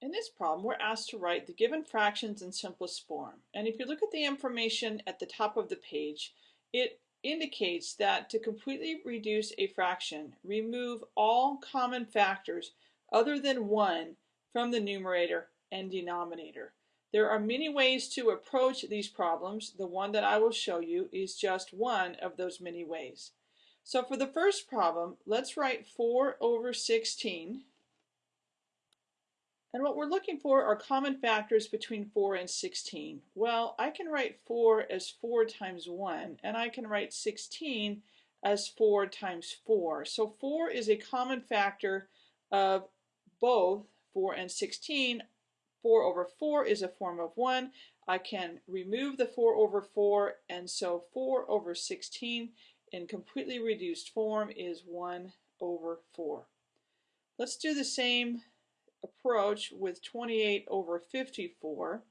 In this problem, we're asked to write the given fractions in simplest form. And if you look at the information at the top of the page, it indicates that to completely reduce a fraction, remove all common factors other than 1 from the numerator and denominator. There are many ways to approach these problems. The one that I will show you is just one of those many ways. So for the first problem, let's write 4 over 16 and what we're looking for are common factors between 4 and 16. Well, I can write 4 as 4 times 1, and I can write 16 as 4 times 4. So 4 is a common factor of both 4 and 16. 4 over 4 is a form of 1. I can remove the 4 over 4, and so 4 over 16 in completely reduced form is 1 over 4. Let's do the same approach with 28 over 54.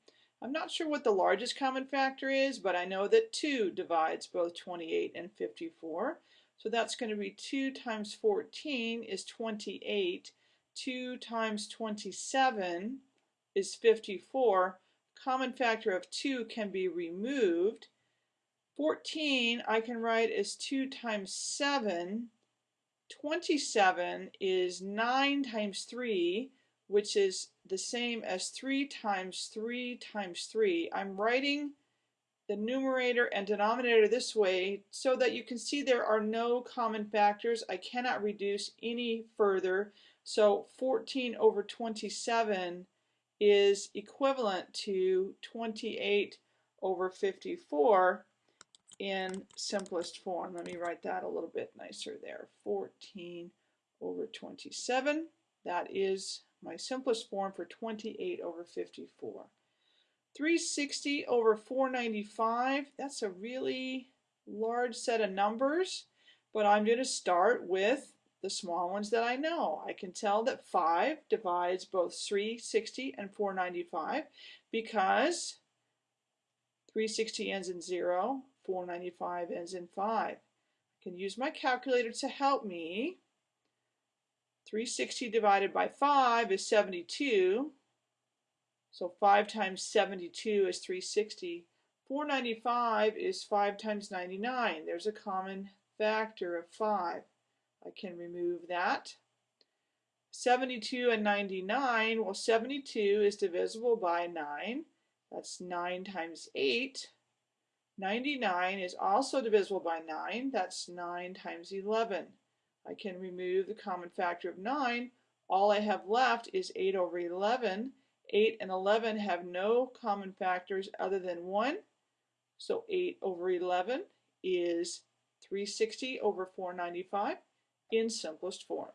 I'm not sure what the largest common factor is, but I know that 2 divides both 28 and 54. So that's going to be 2 times 14 is 28. 2 times 27 is 54. Common factor of 2 can be removed. 14 I can write as 2 times 7. 27 is 9 times 3 which is the same as 3 times 3 times 3. I'm writing the numerator and denominator this way so that you can see there are no common factors. I cannot reduce any further. So 14 over 27 is equivalent to 28 over 54 in simplest form. Let me write that a little bit nicer there. 14 over 27. That is my simplest form for 28 over 54. 360 over 495, that's a really large set of numbers, but I'm going to start with the small ones that I know. I can tell that 5 divides both 360 and 495 because 360 ends in 0, 495 ends in 5. I can use my calculator to help me. 360 divided by 5 is 72. So 5 times 72 is 360. 495 is 5 times 99. There's a common factor of 5. I can remove that. 72 and 99, well 72 is divisible by 9. That's 9 times 8. 99 is also divisible by 9. That's 9 times 11. I can remove the common factor of 9. All I have left is 8 over 11. 8 and 11 have no common factors other than 1. So 8 over 11 is 360 over 495 in simplest form.